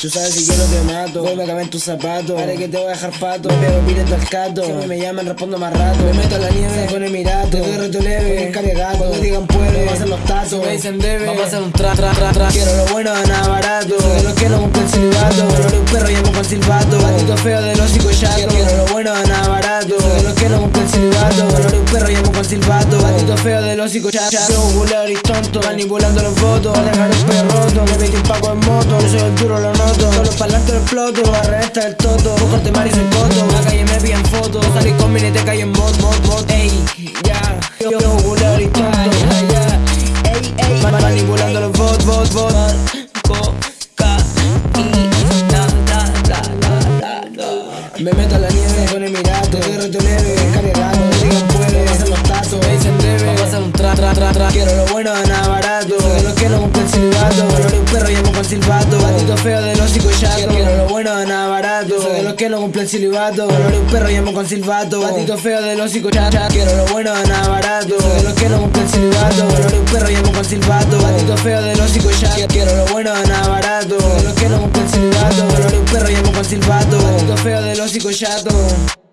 Tú sabes si quiero te mato. Voy me cabe en tus zapatos. Haré que te voy a dejar pato. Me pego directo al cato Si a mí me llaman respondo más rato. Me meto a la nieve. Con el mirato Te doy reto leve. Con gato. Cuando digan puede Vamos a hacer los tazos Me dicen debe Vamos a hacer un tra tra tra tra. Quiero lo bueno de nada barato. Los que no cumplen el silbato. Color un perro llamo con silbato. Patito feo de los hocico chato Quiero lo bueno de nada barato. Los que no cumplen el silbato. Color un perro llamo con silbato. Patito feo de los hocico chato Yo y tonto. Manipulando los votos. Dejar el perro Pa'lante exploto Arresta el toto. Buscarte mar y soy coto La calle me piden fotos. Salí con mi te cae en bot, bot, bot. Ey, ya. Yo, yo, popular y tonto Ya, Ey, ey. Manipulando los bot, bot, bot. Coca y da, da, da, da, da, Me meto a la nieve con el mirato. Te reto leve, cargado Digan puede, hacer los tazos Me dicen debe Vamos a hacer un tra, tra, tra, tra. Quiero lo bueno de nada barato. De los que no cumplen silbato Quiero lo bueno de nada barato. Soy de los que no cumplen el silbato. Color de un perro llamo con silbato. Patito feo de los hocico chato Quiero lo bueno de nada barato. Soy de los que no cumplen el silbato. Color de un perro llamo con silbato. Patito feo de los hocico chato Quiero lo bueno de nada barato. Soy de los que no cumplen el silbato. Color de un perro llamo con silbato. Patito feo de los hocico chato